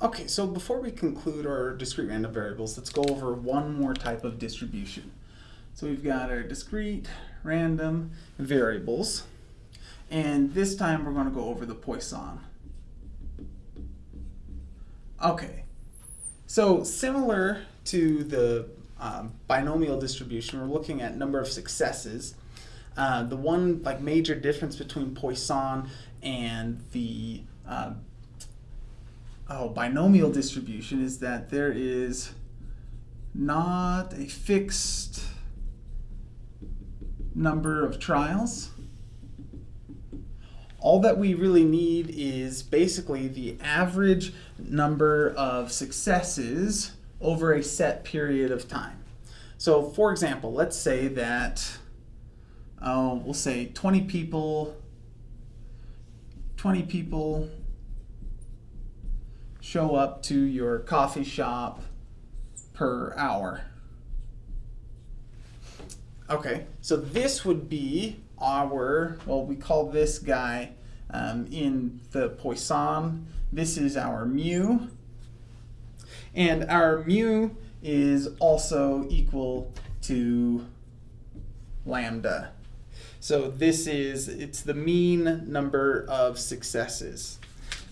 Okay, so before we conclude our discrete random variables, let's go over one more type of distribution. So we've got our discrete random variables, and this time we're going to go over the Poisson. Okay, so similar to the um, binomial distribution, we're looking at number of successes. Uh, the one like major difference between Poisson and the uh, oh, binomial distribution is that there is not a fixed number of trials. All that we really need is basically the average number of successes over a set period of time. So for example, let's say that, oh, we'll say 20 people, 20 people show up to your coffee shop per hour. Okay, so this would be our, well, we call this guy um, in the Poisson, this is our mu. And our mu is also equal to lambda. So this is, it's the mean number of successes.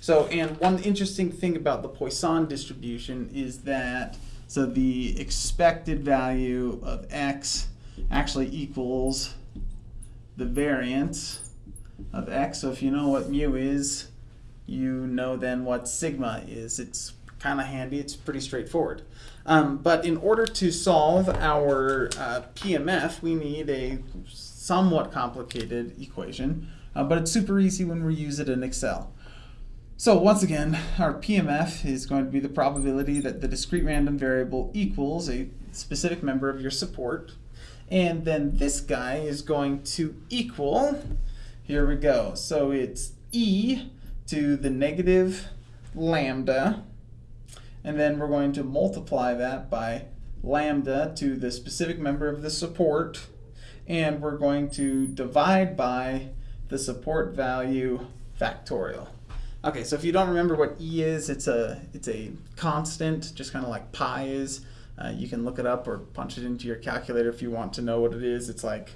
So, and one interesting thing about the Poisson distribution is that, so the expected value of x actually equals the variance of x. So if you know what mu is, you know then what sigma is. It's kind of handy, it's pretty straightforward. Um, but in order to solve our uh, PMF, we need a somewhat complicated equation, uh, but it's super easy when we use it in Excel. So once again, our PMF is going to be the probability that the discrete random variable equals a specific member of your support. And then this guy is going to equal, here we go, so it's e to the negative lambda, and then we're going to multiply that by lambda to the specific member of the support, and we're going to divide by the support value factorial. Okay, so if you don't remember what E is, it's a, it's a constant, just kind of like pi is. Uh, you can look it up or punch it into your calculator if you want to know what it is. It's like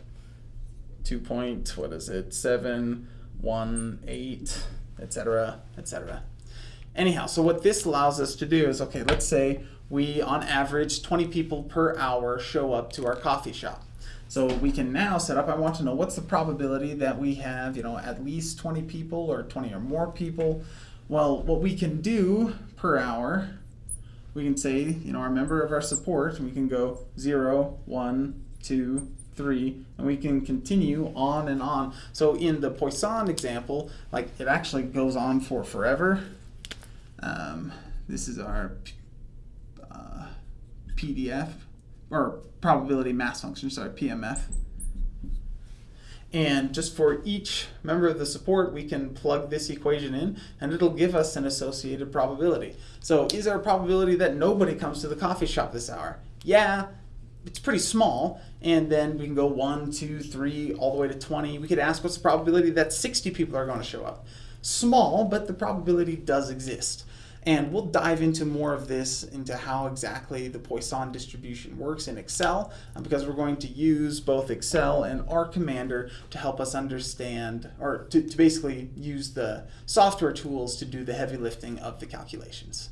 2 point, what is it, 7, 1, 8, etc., etc. Anyhow, so what this allows us to do is, okay, let's say we, on average, 20 people per hour show up to our coffee shop. So we can now set up, I want to know what's the probability that we have, you know, at least 20 people or 20 or more people. Well, what we can do per hour, we can say, you know, our member of our support, we can go 0, 1, 2, 3, and we can continue on and on. So in the Poisson example, like it actually goes on for forever. Um, this is our uh, PDF or probability mass function, sorry, PMF. And just for each member of the support, we can plug this equation in and it'll give us an associated probability. So is there a probability that nobody comes to the coffee shop this hour? Yeah, it's pretty small. And then we can go one, two, three, all the way to 20. We could ask what's the probability that 60 people are going to show up? Small, but the probability does exist. And we'll dive into more of this, into how exactly the Poisson distribution works in Excel, uh, because we're going to use both Excel and R Commander to help us understand, or to, to basically use the software tools to do the heavy lifting of the calculations.